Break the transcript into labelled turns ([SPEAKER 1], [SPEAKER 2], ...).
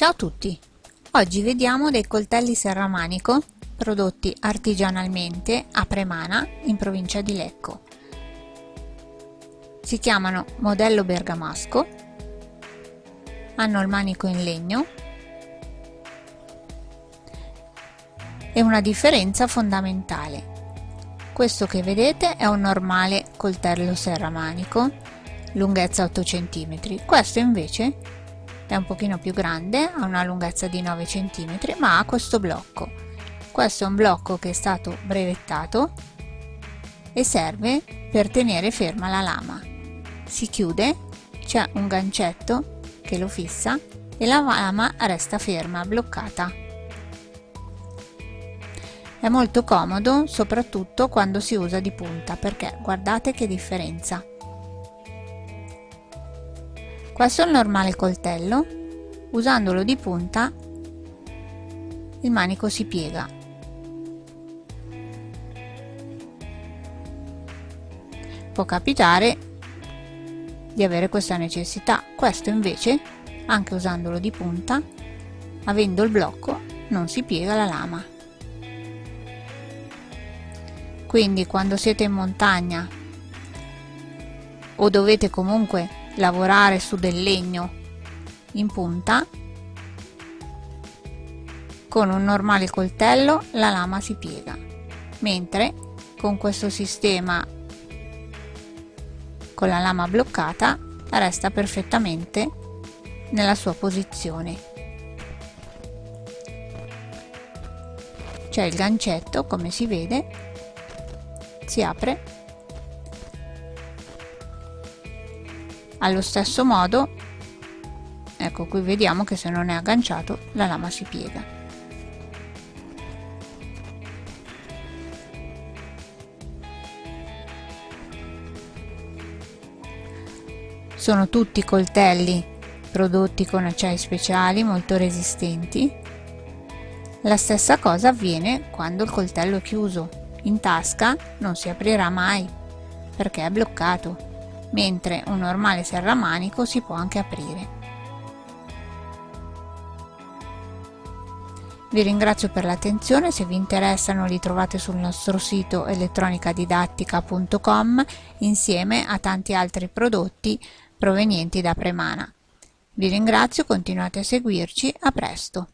[SPEAKER 1] Ciao a tutti! Oggi vediamo dei coltelli serramanico prodotti artigianalmente a Premana in provincia di Lecco. Si chiamano modello bergamasco, hanno il manico in legno e una differenza fondamentale. Questo che vedete è un normale coltello serramanico, lunghezza 8 cm, questo invece è un pochino più grande, ha una lunghezza di 9 cm, ma ha questo blocco. Questo è un blocco che è stato brevettato e serve per tenere ferma la lama. Si chiude, c'è un gancetto che lo fissa e la lama resta ferma, bloccata. È molto comodo soprattutto quando si usa di punta perché guardate che differenza. È il normale coltello, usandolo di punta il manico si piega. Può capitare di avere questa necessità, questo invece, anche usandolo di punta, avendo il blocco, non si piega la lama. Quindi quando siete in montagna o dovete comunque lavorare su del legno in punta con un normale coltello la lama si piega mentre con questo sistema con la lama bloccata resta perfettamente nella sua posizione. C'è il gancetto come si vede si apre allo stesso modo ecco qui vediamo che se non è agganciato la lama si piega. Sono tutti coltelli prodotti con acciai speciali molto resistenti. La stessa cosa avviene quando il coltello è chiuso in tasca non si aprirà mai perché è bloccato mentre un normale serramanico si può anche aprire. Vi ringrazio per l'attenzione, se vi interessano li trovate sul nostro sito elettronicadidattica.com insieme a tanti altri prodotti provenienti da Premana. Vi ringrazio, continuate a seguirci, a presto!